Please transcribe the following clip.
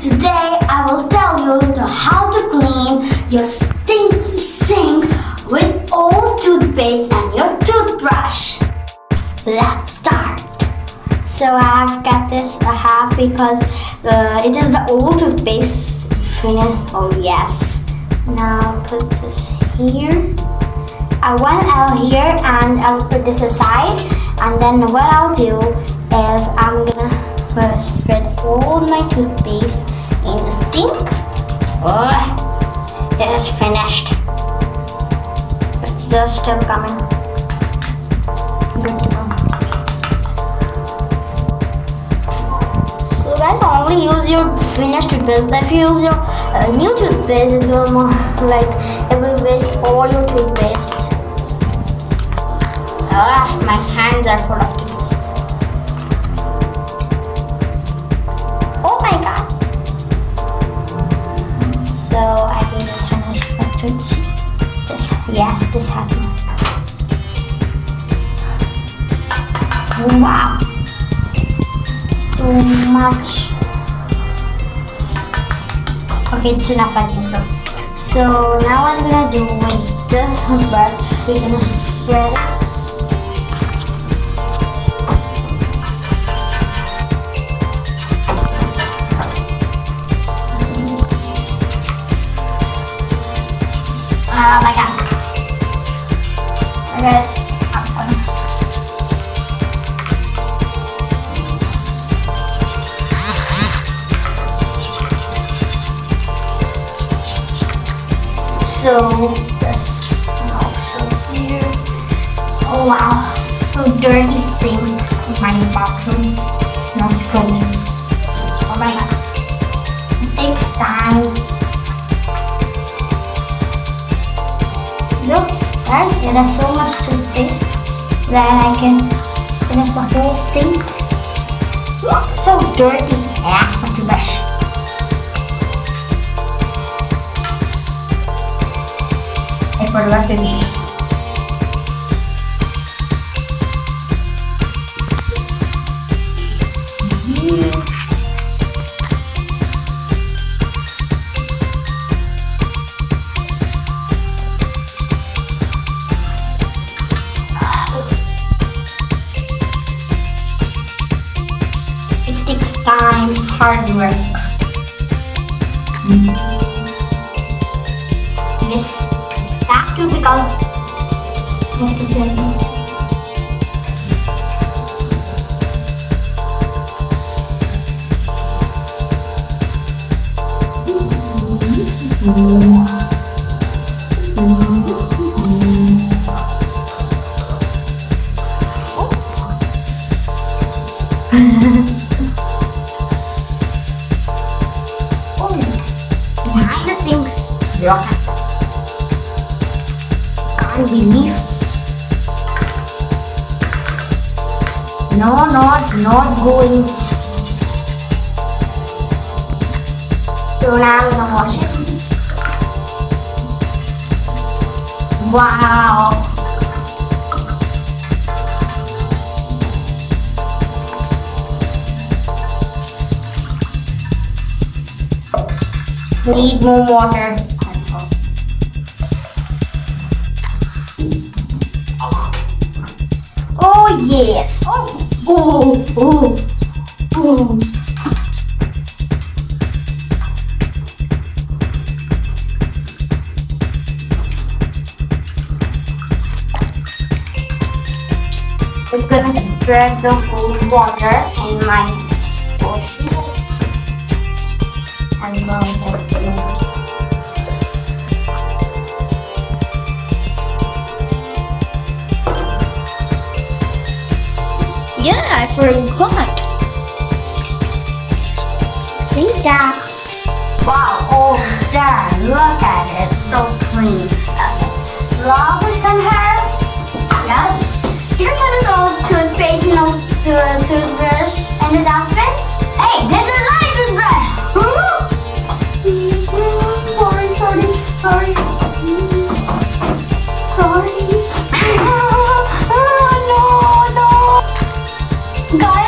Today I will tell you how to clean your stinky sink with old toothpaste and your toothbrush. Let's start. So I've got this I have because uh, it is the old toothpaste finish. Oh yes. Now put this here. I went out here and I'll put this aside and then what I'll do is I'm gonna uh, spread all my toothpaste Oh, it is finished. But still still coming. So guys, only use your finished toothpaste. If you use your uh, new toothpaste, it will more like it will waste all your toothpaste. Ah, my hands are full of yes, this has one. Wow. So much. Okay, it's enough, I think so. So now I'm gonna do with this toothbrush, we're gonna spread Oh my god. Guys, I'm fine. So this also here. Oh wow, so dirty sink in my bathroom. Smells good. Oh my god. It takes time. Look, guys, there is so much toothpaste that I can finish the whole. Look, so dirty. Yeah, not too much. I forgot to use. Hard work. Mm. This that too because Oops. rockets. Can't believe. No, not, not going. So now I'm gonna wash it. Wow. Need more water. Yes. Oh, oh, oh, oh. We're gonna spread the whole water in my portion. And then I forgot. Sweet job. Wow, oh done. Look at it. So clean. Okay. Love is done her. Yes. Here comes all toothpaste, you know, to toothbrush and the dustbin. Hey, this is God.